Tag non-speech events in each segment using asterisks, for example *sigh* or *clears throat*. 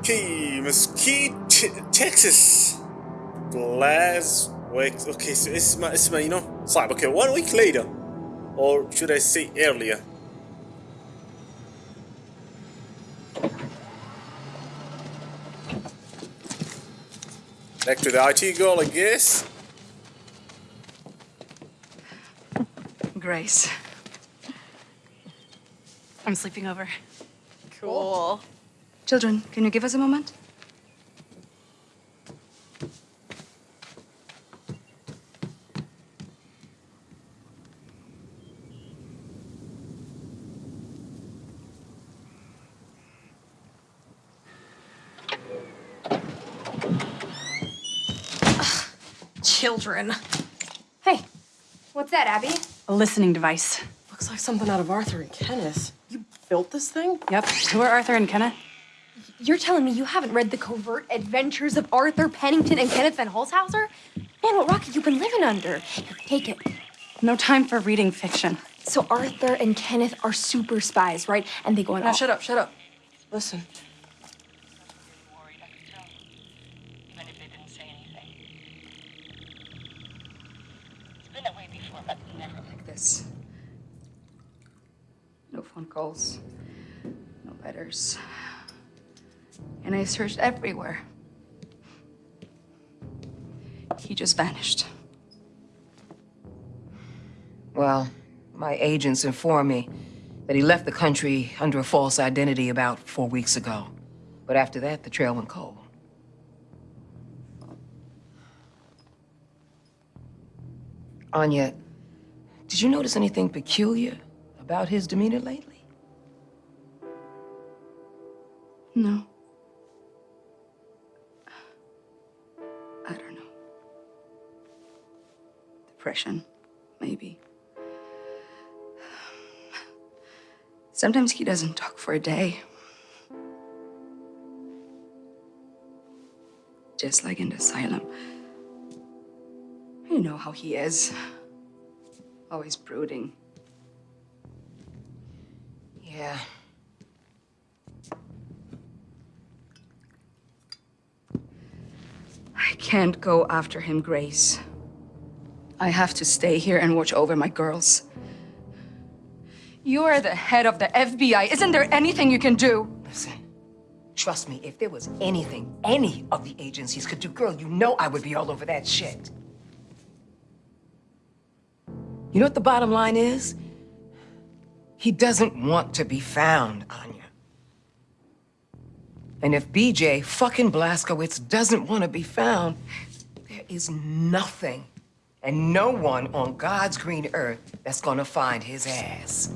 Okay, Mesquite, T Texas. Last week. Okay, so it's my, it's my, you know, slab. Okay, one week later. Or should I say earlier? Back to the IT girl, I guess. Grace. I'm sleeping over. Cool. cool. Children, can you give us a moment? Children. Hey, what's that, Abby? A listening device. Looks like something out of Arthur and Kenneth. You built this thing? Yep. Who are Arthur and Kenneth? You're telling me you haven't read the covert adventures of Arthur Pennington and Kenneth Van Holzhauser? Man, what rock have you been living under? Here, take it. No time for reading fiction. So Arthur and Kenneth are super spies, right? And they go on Now all- shut up, shut up. Listen. worried I could tell you, even if they didn't say anything. It's been that way before, but never Like this. No phone calls. No letters. And I searched everywhere. He just vanished. Well, my agents informed me that he left the country under a false identity about four weeks ago. But after that, the trail went cold. Anya, did you notice anything peculiar about his demeanor lately? No. Depression, maybe. Sometimes he doesn't talk for a day. Just like in the asylum. You know how he is. Always brooding. Yeah. I can't go after him, Grace. I have to stay here and watch over my girls. You are the head of the FBI. Isn't there anything you can do? Listen, trust me, if there was anything any of the agencies could do, girl, you know I would be all over that shit. You know what the bottom line is? He doesn't want to be found, Anya. And if BJ fucking Blazkowicz doesn't want to be found, there is nothing and no one on God's green earth that's gonna find his ass.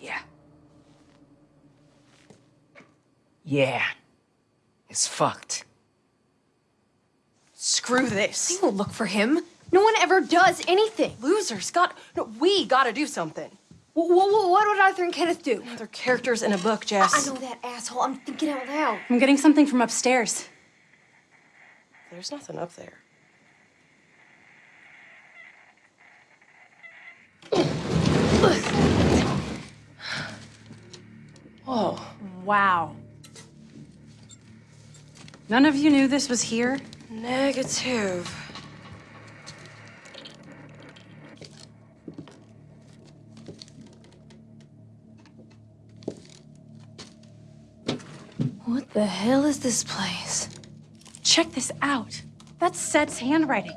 Yeah. Yeah. It's fucked. Screw this. They will look for him. No one ever does anything. Losers got. No, we gotta do something. What, what, what would Arthur and Kenneth do? They're characters in a book, Jess. I Jess. know that asshole. I'm thinking out loud. I'm getting something from upstairs. There's nothing up there. Whoa. Wow. None of you knew this was here? Negative. What the hell is this place? Check this out. That's Seth's handwriting.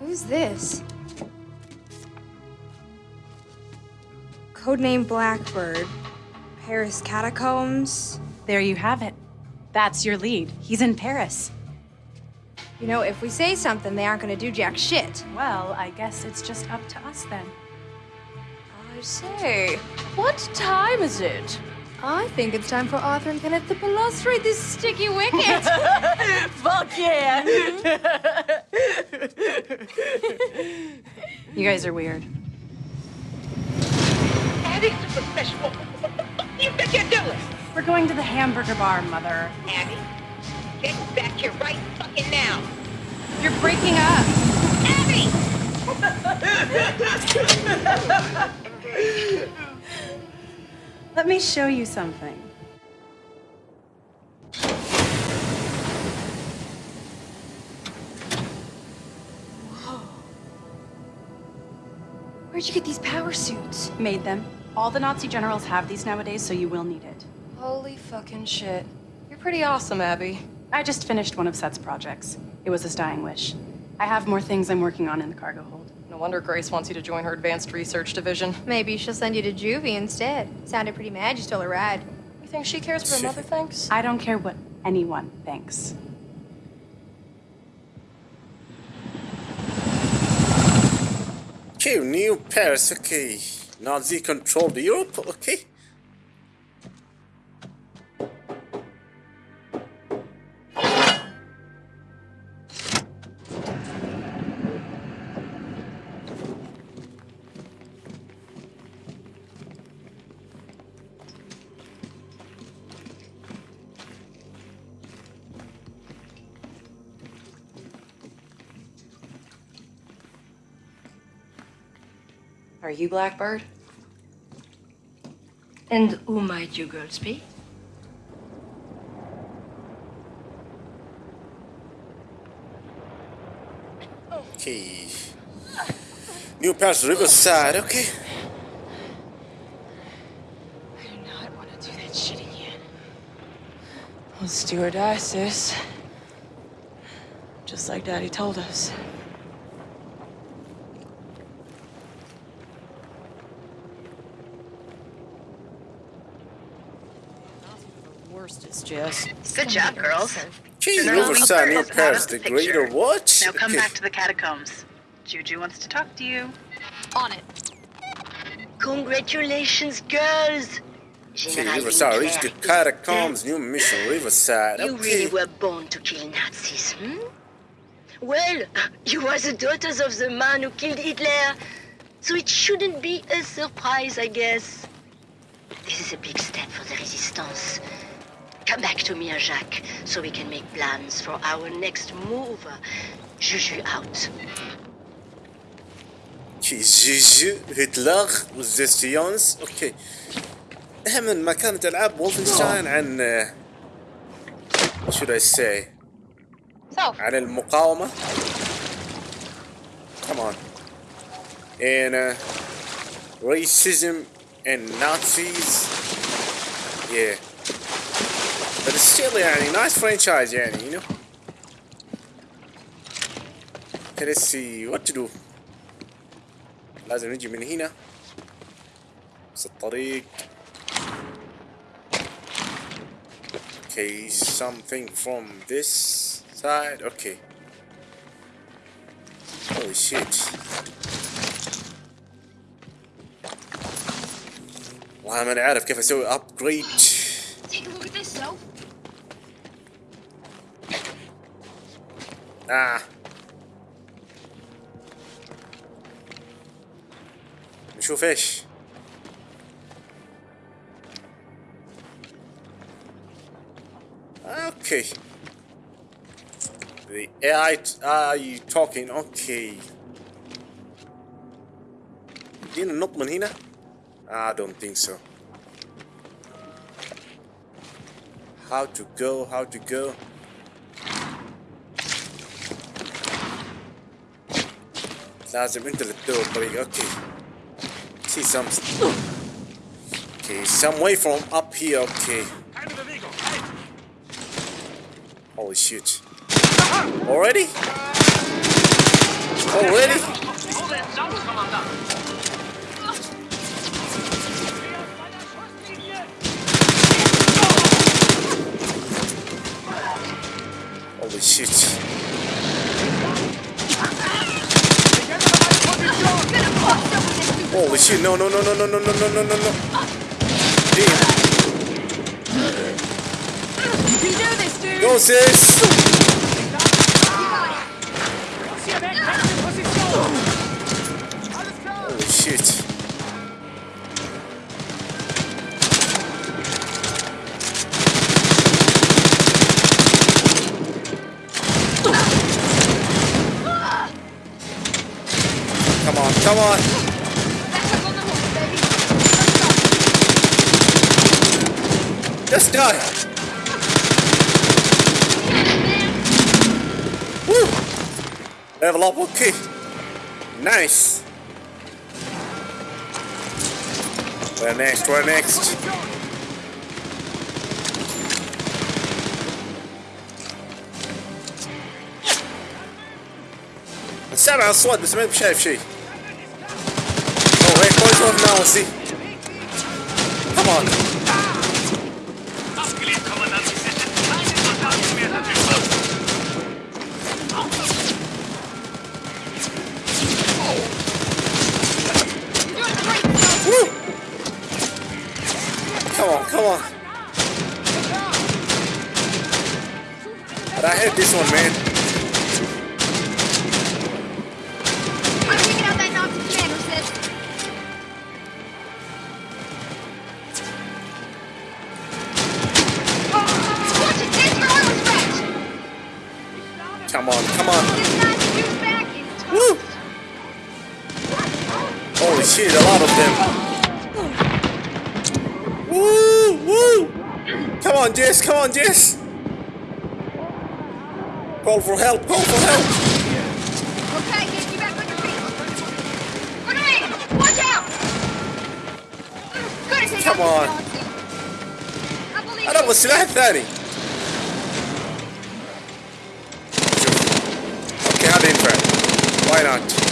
Who's this? Codename Blackbird. Paris Catacombs. There you have it. That's your lead. He's in Paris. You know, if we say something, they aren't gonna do jack shit. Well, I guess it's just up to us then. I say, what time is it? I think it's time for Arthur and Kenneth to balustrate this sticky wicket. *laughs* Fuck yeah! You guys are weird. Abby, super special. You think you're doing? We're going to the hamburger bar, Mother. Abby, get back here right fucking now. You're breaking up. Abby! *laughs* Let me show you something. Where'd you get these power suits? Made them. All the Nazi generals have these nowadays, so you will need it. Holy fucking shit. You're pretty awesome, Abby. I just finished one of Seth's projects. It was his dying wish. I have more things I'm working on in the cargo hold. No wonder Grace wants you to join her advanced research division. Maybe she'll send you to juvie instead. Sounded pretty mad you stole a ride. You think she cares what her mother thinks? I don't care what anyone thinks. Okay, New Paris, okay. Nazi controlled Europe, okay. You Blackbird? And who might you girls be? Okay. New Paris Riverside, okay. I do not want to do that shit again. Let's do or die, sis. Just like Daddy told us. The worst is. Good job, girls. Okay, General Riverside, New Wilbur is Paris, the the greater picture. what? Now come Okay. back to the *laughs* catacombs. Juju wants to talk to you. On it. Congratulations, girls! Okay, General Riverside, reach the Leclerc is catacombs, new mission, Riverside, dead. You really were born to kill Nazis, hmm? Well, *laughs* you are the daughters of the man who killed Hitler, so it shouldn't be a surprise, I guess. This is a big step for the resistance. Come back to me and Jacques, so we can make plans for our next move. Juju out. اوكي جيجي هتلر والزيستيونز اوكي اهم ما كانت العاب وولفنشتاين عن شو I say So, عن المقاومة come on and uh, racism and Nazis yeah but it's still يعني nice franchise يعني you know okay let's see what to do لازم نجي من هنا بس الطريق Okay, something from this side. Okay. Holy shit. والله ما عارف كيف اسوي upgrade. Ah. نشوف ايش. Okay. The AI t- are you talking? Okay. يدينا نط من هنا؟ I don't think so. How to go? How to go? لازم انت اللي تدور الطريق. Okay. See some. Okay, some way from up here. Okay. Holy shit. Already? Already? Holy shit. Holy shit, no, no, no, no, no, no, no, no, no, no, no. Damn. You can do this, dude! Go, sis! Holy shit. Come on, come on. Just die. Woo! Level up, okay. Nice. Where next? Where next? سامع اصوات بس ما شايف شيء. Oh, hey, boys off now, see. Come on. Come on. But I hit this one, man. Jess, come on, Jess. Call for help, call for help. Okay, get you back on your feet. Grenade! Watch out! Good as hell. Come on. I believe انا ابغى السلاح الثاني. شوف. اوكي هذا ينفع. Why not?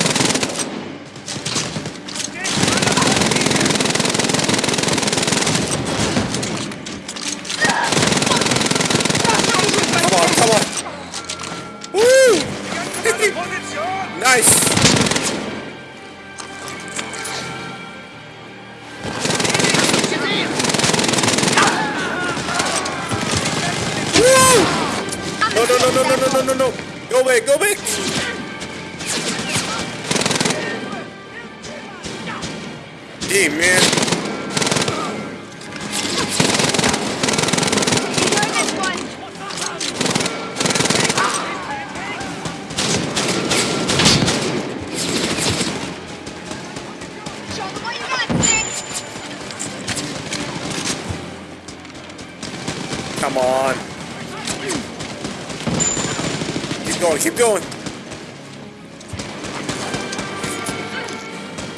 Going, keep going.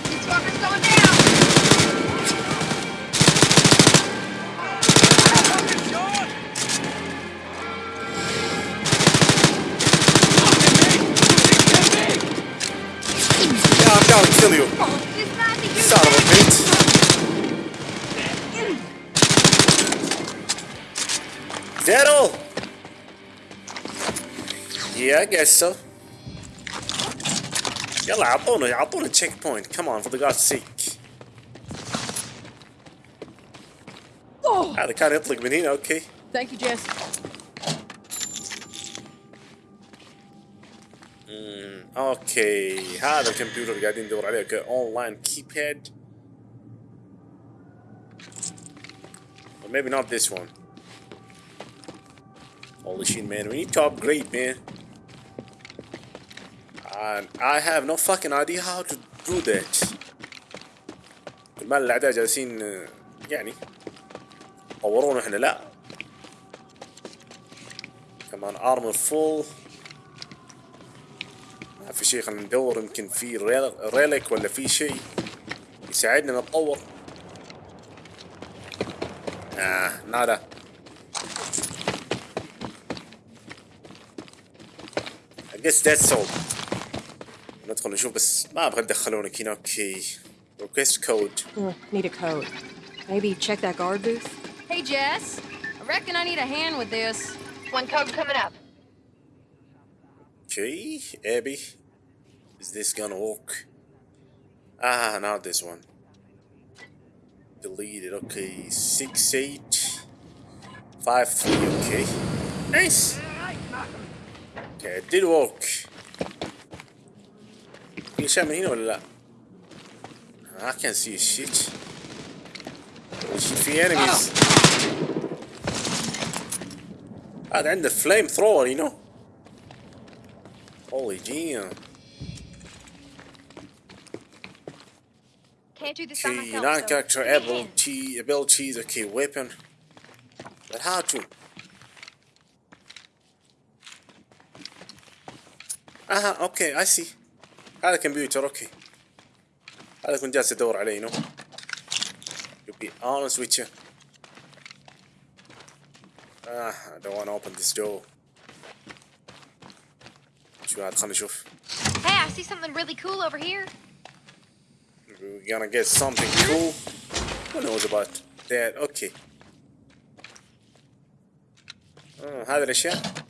This fucker's Yeah, I guess so. يلا عطونا عطونا تشيك بوينت come on for the god's sake هذا كان يطلق من هنا اوكي Thank you, Jess. اوكي هذا الكمبيوتر اللي قاعدين ندور عليه اوكي اونلاين كيباد or maybe not this one holy shit man we need to upgrade man And I have no fucking idea how to do that. كل ما الاعداء جالسين يعني طورونا إحنا؟ لا. كمان ارمر فول ما في شيء خلينا ندور يمكن في ريل- ريلك ولا في شيء يساعدنا نتطور. آه نادا. I guess that's all. ندخل نشوف بس ما ابغى تدخلونك هنا اوكي request code Need a code. Maybe check that guard booth? Hey, Jess. I reckon I need a hand with this. One code coming up. Okay, Abby. Is this gonna work? Ah, not this one. Deleted. Okay, six eight five three. Okay, nice. Okay, it did work. glitch'e من هنا ولا لا؟ I can see shit shit في enemies هذا عنده the flamethrower, you know holy damn Okay, non-character ability, abilities, okay, weapon. But how to? Ah, okay, I see. هذا كمبيوتر أوكي هذا كنت جالس ادور عليه نو honest with you ah I don't want to open this door شو هذا خلينا نشوف Hey, I see something really cool over here. we're gonna get something cool who knows about that okay آه هذه الاشياء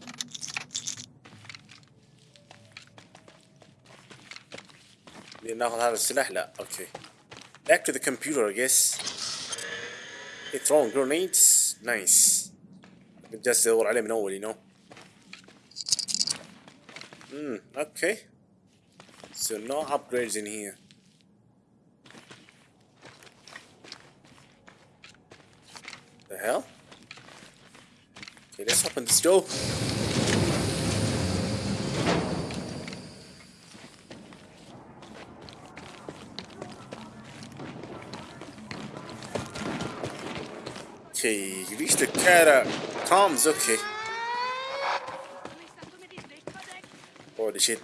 ناخذ هذا السلاح لا اوكي back to the computer I guess Hey, throwing grenades nice كنت جالس ادور عليه من اول you know Hmm, okay so no upgrades in here the hell okay let's open this door Okay, reach the cat comms, okay. Holy shit.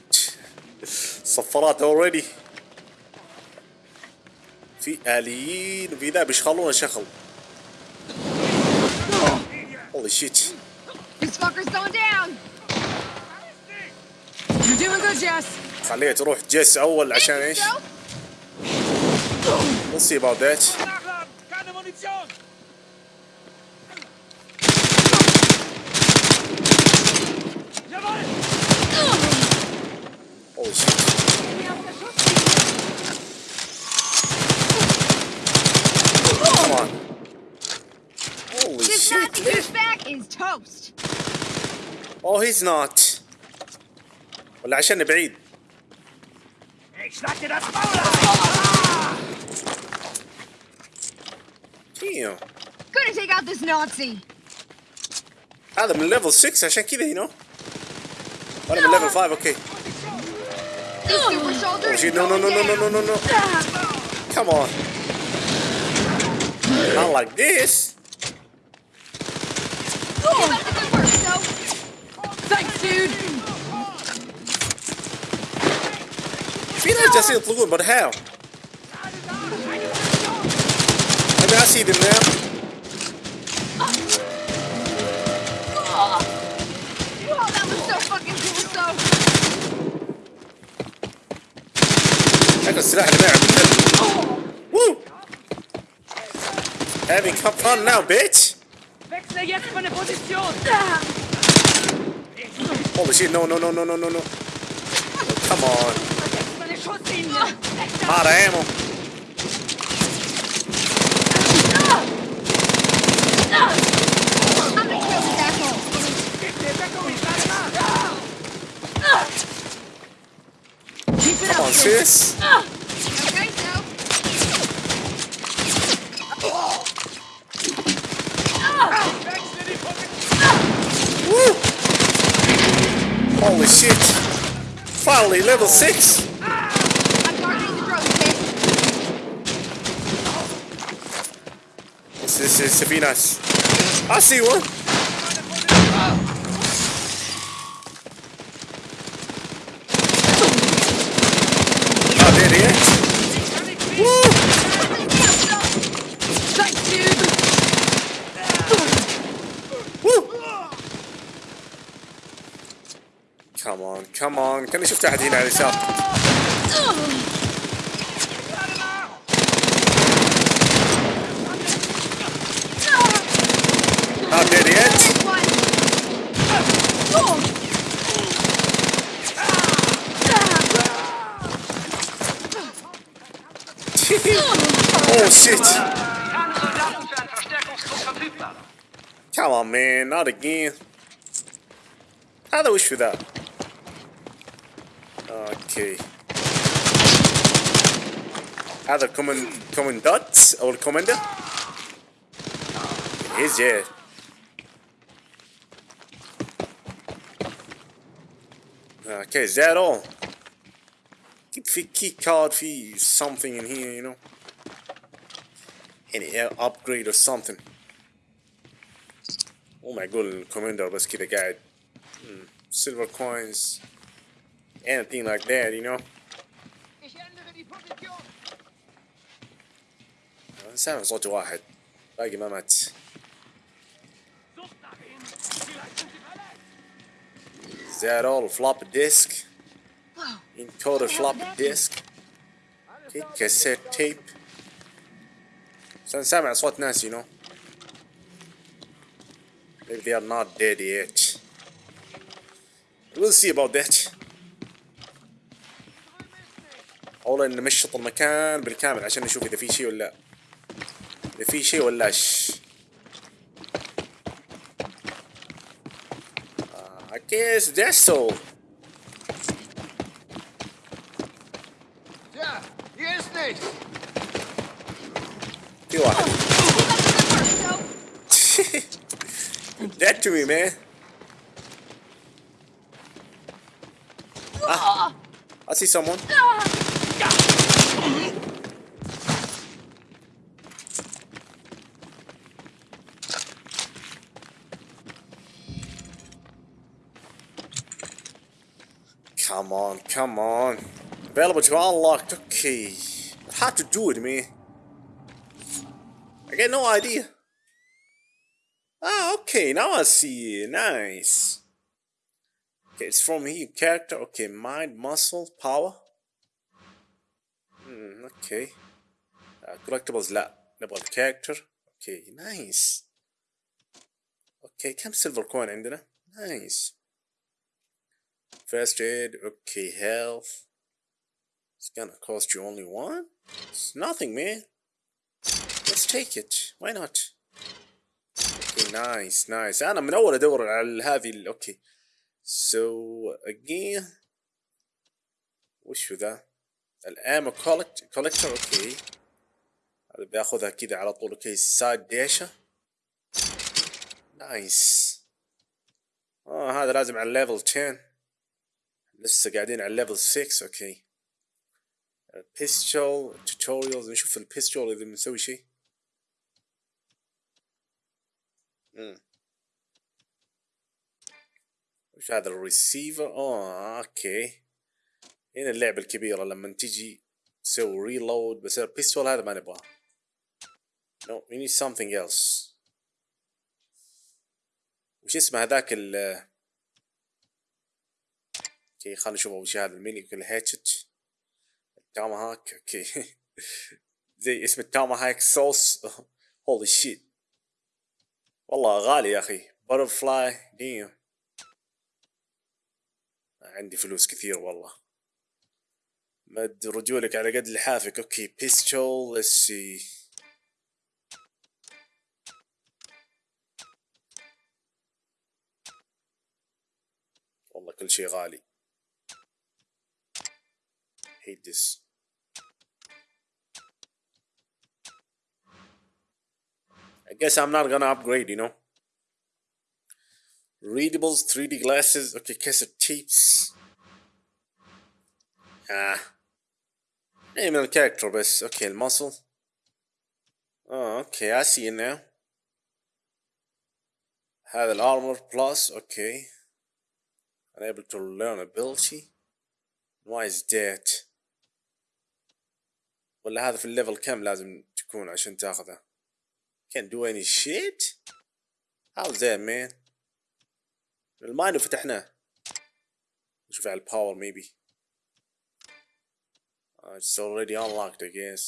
صفرات already. في آليين وفي ذا بيشغلون شغل. Holy shit. This fucker's going down. You're doing good, Jess. خليها تروح جيس أول عشان إيش؟ We'll see about that. Oh, he's not. ولا عشان بعيد. Ich schlag dir das Maul auf! Damn. Gonna take out this Nazi. هذا من ليفل 6 عشان كذا you know. وانا من ليفل 5 اوكي. This super soldier Oh is shit, no no no going no no no no no. Come on. Not like this. في ناس جالسين يطلقون but how? I mean I see them now. Oh, that was so fucking cool, so. هذا السلاح اللي معه بالكلب. Woo! Having come fun now, bitch. Wechsle jetzt meine Position. Holy shit, no, no, no, no, no, no, no. Come on. I'm it Come on, sis. Woo! Holy shit. Finally, level 6. لسه في ناس. I see one. Ah, come on come on. Can شفت أحد هنا على اليسار man, not again. How do we shoot that? Okay. Either command commandant or commander? It is, yeah. Okay, is that all? Keep key card for something in here, you know? Any uh, upgrade or something. مو معقول الكوماندر بس كذا قاعد silver coins anything like that you know أنا سامع صوت واحد باقي ما مات Is that all floppy disk? Encoder floppy disk? Okay, cassette tape بس أنا سامع صوت ناس you know Maybe they are not dead yet. We'll see about that. أولا نمشط المكان بالكامل عشان نشوف إذا في شيء ولا لا. إذا في شيء ولاش I guess that's all. To me man Ah, I see someone Come on, come on. Available to unlocked. Okay. How to do it, man? I get no idea. Ah, okay. Now I see. Nice. Okay, it's from here. Character. Okay, mind, muscle, power. Hmm, okay. Uh, collectibles لا نبغى الكاركتر. Okay, nice. Okay, كم silver coin عندنا? Nice. First aid, okay, health. It's gonna cost you only one? It's nothing, man. Let's take it. Why not? Nice, nice. أنا من أول أدور على هذه أوكي. So again. وشو ذا؟ كولكت كولكتر أوكي. هذا بياخذها كذا على طول أوكي. سايد ديشة نايس آه هذا لازم على الليفل 10 لسه قاعدين على الليفل 6 أوكي. بيستول توتوريالز نشوف البيستول إذا بنسوي شيء. وش هذا الريسيفر آه أوكي. هنا اللعبة الكبيرة لما تجي تسوي ريلود بس البيستول هذا ما نبغاه. No we need something else. وش اسمه هذاك ال أوكي خلينا نشوف اول شيء هذا الميني كل هاتشت التاماهاك أوكي. *laughs* زي اسم التاماهاك صوص. *laughs* هولي شيت والله غالي يا أخي. بutterfly ديم عندي فلوس كثير والله. مد رجولك على قد لحافك أوكي بيستول see. والله كل شيء غالي. Hate this. I guess I'm not gonna upgrade you know readables 3D glasses okay cassette tapes آه اي من الكاركتر بس أوكي المصل آه أوكي I see it now هذا الارمور بلس أوكي unable to learn ability why is that ولا هذا في الليفل كم لازم تكون عشان تاخذه can't do any shit how's that man المايند فتحناه نشوف على الباور maybe Uh, it's already unlocked, I guess.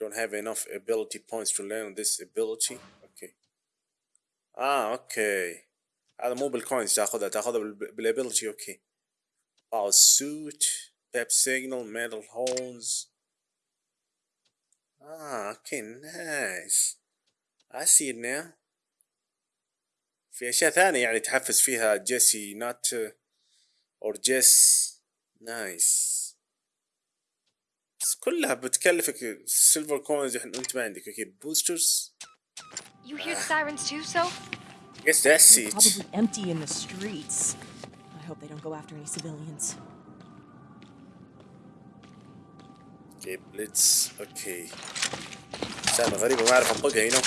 Don't have enough ability points to learn this ability. Okay. Ah, okay. هذا مو بالكوينز تاخذها تاخذها بال- بالability اوكي. Power suit, pep signal, metal horns. Ah, okay, nice. I see it now. في أشياء ثانية يعني تحفز فيها جيسي not uh, or جيس نايس بس كلها بتكلفك سيلفر كوينز انت ما عندك أوكي بوسترز You hear the sirens too, so? guess that's it Probably empty in the streets. I hope they don't go after any civilians. اوكي بليتس اوكي سالفة غريبة ما اعرف انطقها هنا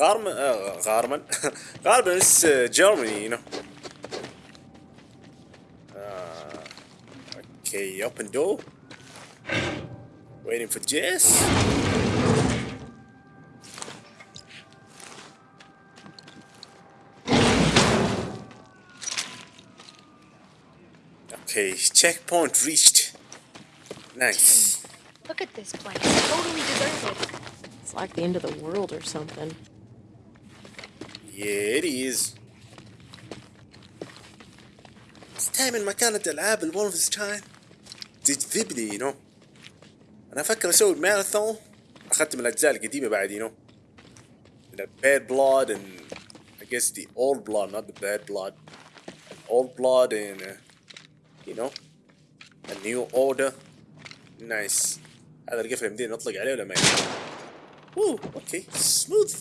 غارمن uh, غارمن *laughs* غالبا it's uh, Germany you know uh, okay open door waiting for Jess okay checkpoint reached nice Look at this place. Totally deserted. It's like the end of the world or something. Yeah, it is. دائما ما كانت العاب الولفنشتاين تجذبني يو نو انا افكر اسوي ماراثون اخذت من الاجزاء القديمه بعد يو نو the bad blood and I guess the old blood not the bad blood old blood and uh, you know a new order nice هذا القفل يمدينا نطلق عليه ولا ما يمدينا اوه اوكي smooth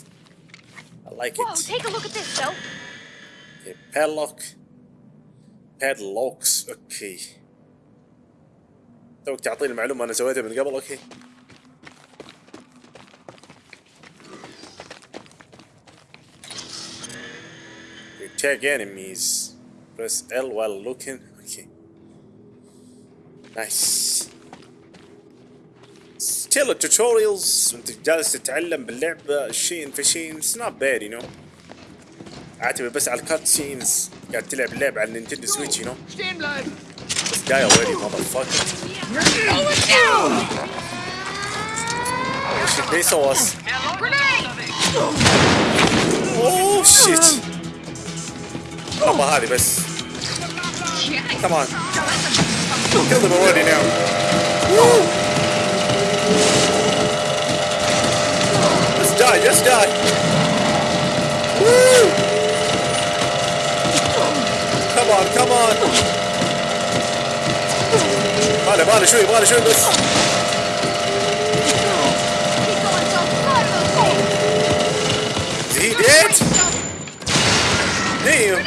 I like Whoa, it take a look at this, though. Okay, padlock. Padlocks. اوكي. توك تعطيني المعلومة أنا سويتها من قبل اوكي. You tag enemies. Press L while looking. Okay. Nice. still التوتوريالز وانت جالس تتعلم باللعبة شين في شين اتس نوت باد يو نو اعتمد بس على الكات سينز قاعد تلعب اللعبه على النينتندو سويتش يو نو بس جاي اوريدي ماذر فاك اوه شيت اوه شيت بس كمان كيل ذيم اوريدي ناو Woo! almost died. Woo! Come on, come on. Vale, vale, shoot, vale, shoot. Let's... He did? Damn.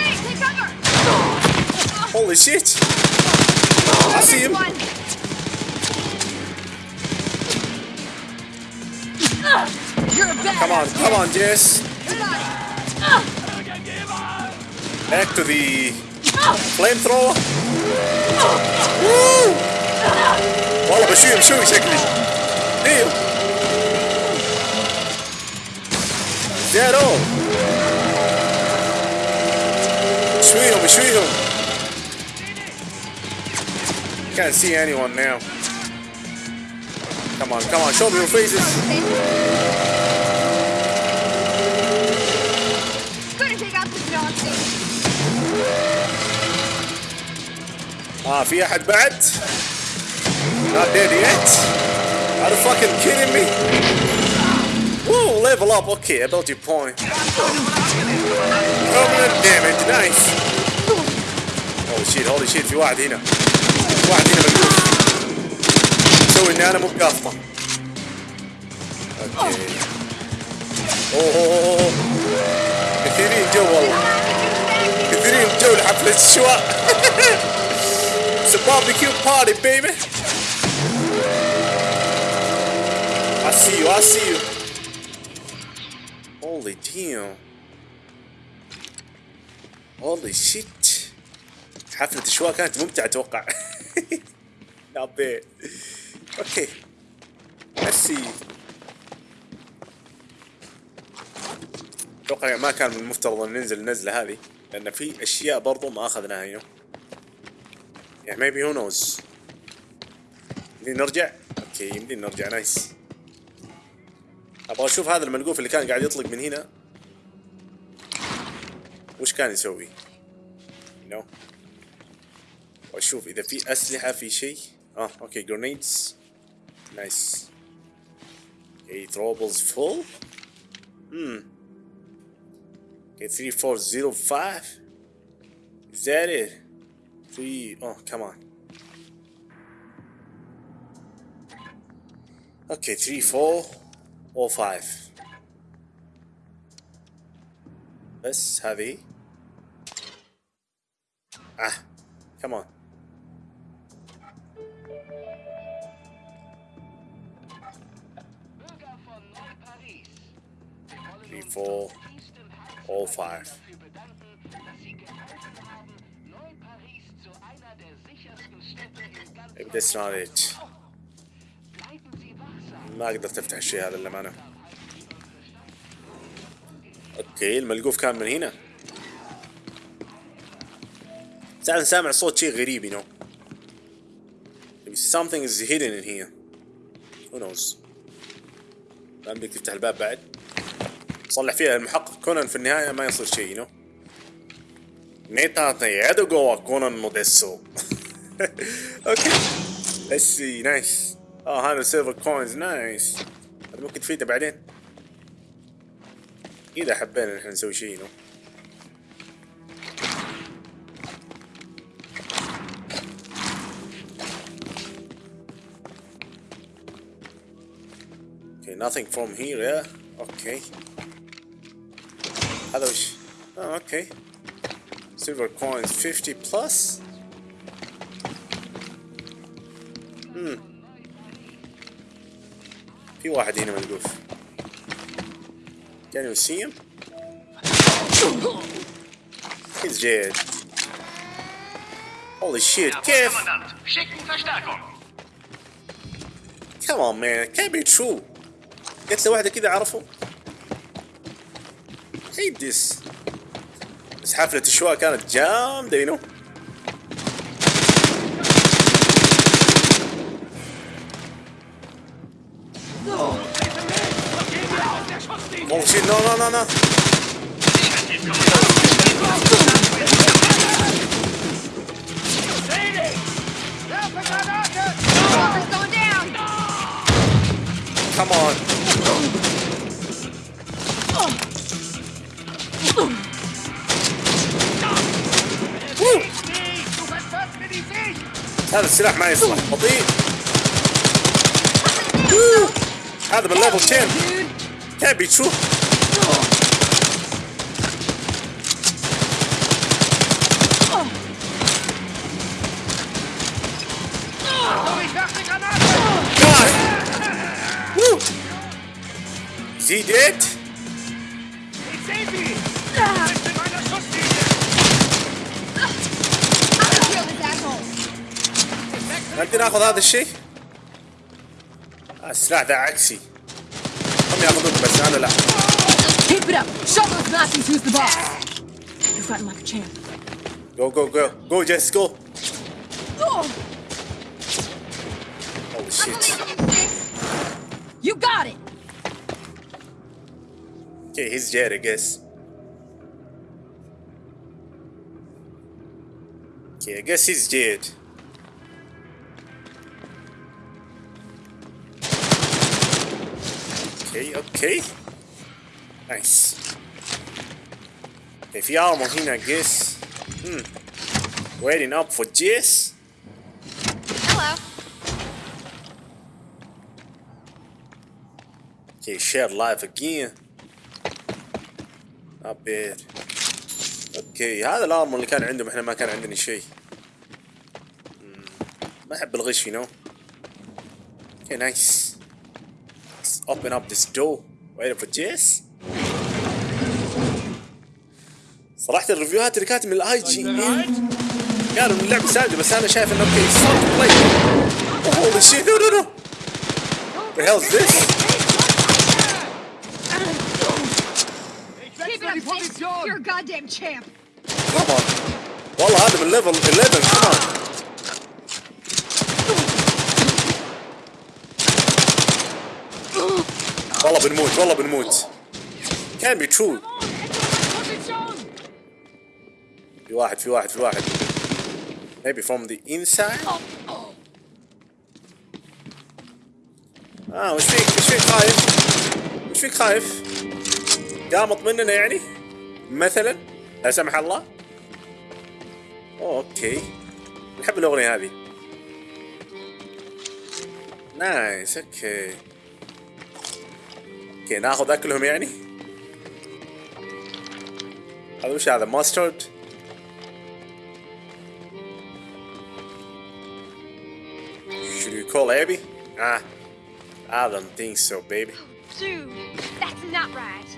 Holy shit. I see him. Come on, come on, Jess. Back to the flamethrower. Woo! والله بشوي بشوي شكلي. Damn. Dead all. شويهم شويهم. Can't see anyone now. Come on, come on, show me your faces. Ah, في أحد بعد؟ Not dead yet? Are you fucking kidding me? Whoa, level up. Okay, ability point. Permanent damage, nice. Holy shit, holy shit, في واحد هنا. في واحد هنا مقلوب. سوي إني أنا مو بقافطة. أوكي. أوه. كثيرين جو والله. كثيرين جو لحفلة الشواء. It's a barbecue party, baby. I see you, I see you. Holy damn. Holy shit. حفلة الشواء كانت ممتعة أتوقع. *laughs* Not bad. Okay. Let's see. أتوقع ما كان من المفترض إن ننزل النزلة هذه لأن في أشياء برضو ما أخذناها هنا. Yeah, maybe who knows. نرجع؟ أوكي يمدينا نرجع نايس. أبغى أشوف هذا الملقوف اللي كان قاعد يطلق من هنا. وش كان يسوي؟ نو. واشوف إذا في أسلحة في شيء. آه أوكي grenades. نايس. Okay, throwables full. Hmm. Okay, 3405. Is that it? Please. Oh, come on. Okay, three, four, or five. Let's have a... Ah, come on. Three, four, all five. Not it. ما قدرت أفتح الشيء هذا للأمانة. أوكي الملقوف كان من هنا. ساعة سامع صوت شيء غريب you know. Maybe something is hidden in here. Who knows? ما بدك تفتح الباب بعد. صلح فيها المحقق كونان في النهاية ما يصير شيء you know. Neta يدو جوا كونان موديسو. *laughs* *laughs* اوكي. Let's see nice. اه هذا سيلفر كوينز نايس. هذا ممكن تفيده بعدين. إذا حبينا نحن نسوي شيء you know. Okay, nothing from here, yeah? Okay. هذا وش؟ Oh, okay. Silver coins 50 plus? في واحد هنا ملقوف. Can you see him? He's dead. Holy shit, Verstärkung. Come on man, can't be true. قلت له واحدة كذا عرفه. hate this. بس حفلة الشواء كانت جامدة you know. Oh shit, no, no, no, no. Walker's going down! Come on. Woo. هذا السلاح ما يصلح بطيء Woo. هذا من ليفل 10 يا بيتشو زيدت هذا الشيء؟ السلاح ذا عكسي. هم ياخذون بس انا لا Keep it up. Show those Nazis who's the boss. You're fighting like a champ. جو جو جو جو جيس جو Holy shit. You got it. Okay, he's dead, I guess. Okay, I guess he's dead. Okay, okay. Nice. Okay, في armor هنا, I guess. Hmm. Waiting up for Jess. Hello. Okay, shared life again. Not bad. أوكي هذا الارمر اللي كان عندهم إحنا ما كان عندنا شيء. ما احب الغش you know. Okay, nice. Let's open up this door. Waiting for Jess. صراحة الريفيوهات اللي كانت من الاي جي ان قالوا ان اللعبة سادة بس أنا شايف انه أوكي صار بلاي. Holy shit, no no no. The this? It up, Jake. You're a goddamn champ. Come on. والله هذا من ليفل 11 come on. والله بنموت والله بنموت. Be true. في واحد في واحد في واحد. Maybe from the inside. آه وش فيك وش فيك خايف؟ وش فيك خايف؟ قامط مننا يعني؟ مثلا لا سمح الله أوكي نحب الأغنية هذه نايس أوكي أوكي ناخذ اكلهم يعني هذا وش هذا ماسترد Should you call Abby? Ah, I don't think so, baby. Dude, that's not right.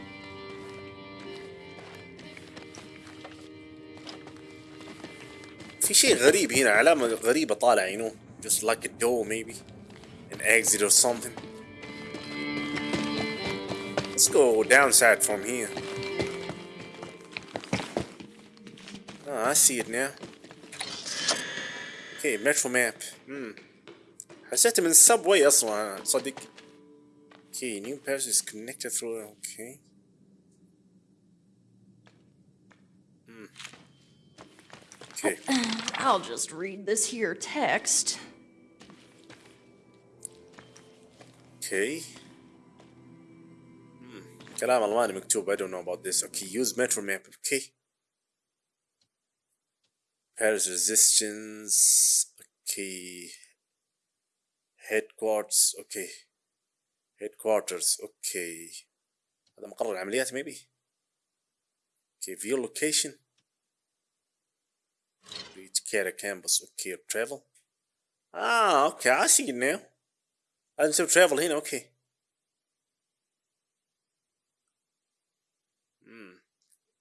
في شيء غريب هنا علامة غريبة طالعة you know just like a door maybe an exit or something let's go downside from here oh I see it now okay metro map hmm حسيت من السبوي اصلا أنا، صدق okay new pass is connected through okay Hmm. Okay. *clears throat* I'll just read this here text. Okay. Hmm. كلام ألماني مكتوب I don't know about this. Okay, use metro map. Okay. Paris resistance. Okay. Headquarters. Okay. Headquarters. Okay. هذا مقر العمليات maybe. Okay, view location. Reach Kara campus. Okay, travel. Ah, okay, I see it now. لازم نسوي travel هنا اوكي.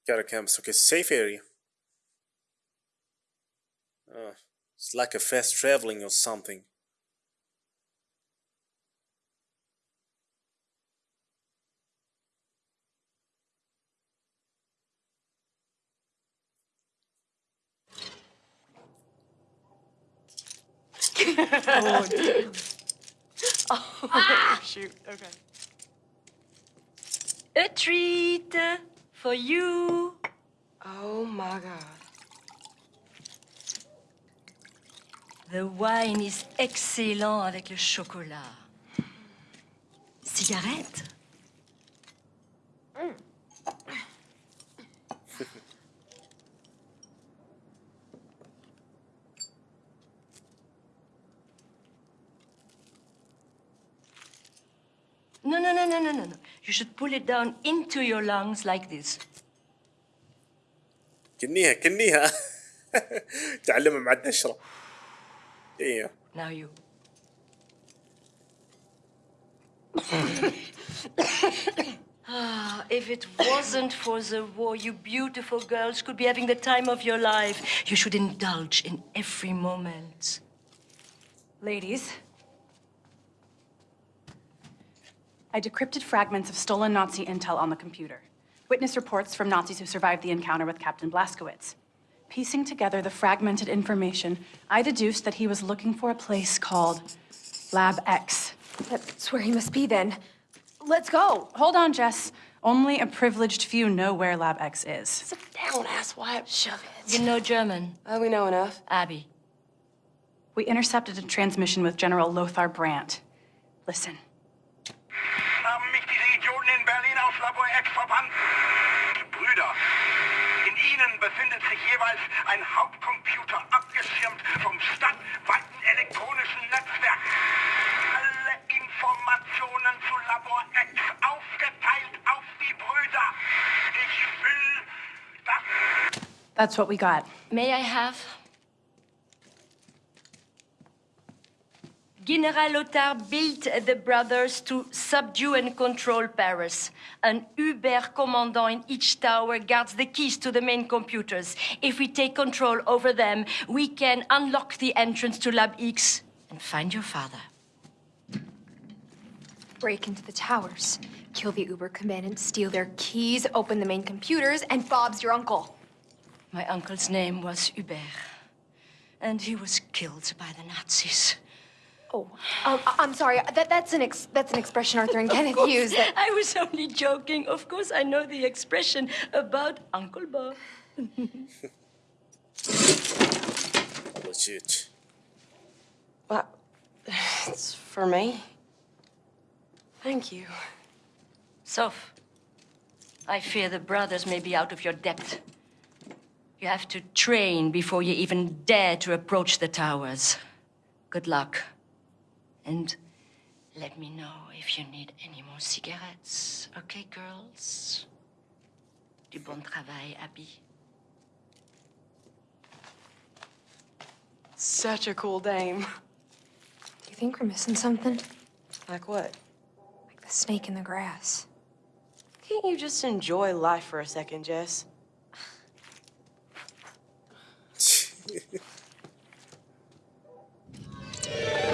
Kara campus. Okay, safe area. Oh, it's like a fast traveling or something. *laughs* Oh ah! Shoot. Okay. A treat for you. Oh my god. The wine is excellent avec le chocolat. Cigarette? *laughs* No, no, no, no, no, no, no. You should pull it down into your lungs like this. كنيها كنيها *laughs* تعلمها مع الدشرة. ايوه. Now you. ah, if it wasn't for the war, you beautiful girls could be having the time of your life. You should indulge in every moment. Ladies. I decrypted fragments of stolen Nazi intel on the computer. Witness reports from Nazis who survived the encounter with Captain Blazkowicz. Piecing together the fragmented information, I deduced that he was looking for a place called Lab X. That's where he must be then. Let's go. Hold on, Jess. Only a privileged few know where Lab X is. Sit down, asswipe. Shove it. You know German, Oh, we know enough. Abby. We intercepted a transmission with General Lothar Brandt. Listen. In Berlin aus Labor X verbannt? Die Brüder. In ihnen befindet sich jeweils ein Hauptcomputer, abgeschirmt vom stadtweiten elektronischen Netzwerk. Alle Informationen zu Labor X aufgeteilt auf die Brüder. Ich will, dass... That's what we got. May I have? General Lothar built the brothers to subdue and control Paris. An Uber commandant in each tower guards the keys to the main computers. If we take control over them, we can unlock the entrance to Lab X and find your father. Break into the towers, kill the Uber commandant, steal their keys, open the main computers, and Bob's your uncle. My uncle's name was Hubert, and he was killed by the Nazis. Oh, um, I- I'm sorry. That, that's an ex- that's an expression Arthur and *laughs* Kenneth use. That I was only joking. Of course, I know the expression about Uncle Bob. What's *laughs* it? What? It's for me. Thank you. Soph, I fear the brothers may be out of your depth. You have to train before you even dare to approach the towers. Good luck. And let me know if you need any more cigarettes. Okay, girls? Du bon travail, Abby. Such a cool dame. Do you think we're missing something? Like what? Like the snake in the grass. Can't you just enjoy life for a second, Jess?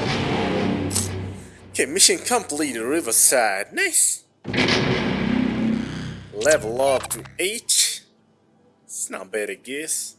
*laughs* Okay, mission complete, Riverside. Nice. Level up to 8. It's not bad, I guess.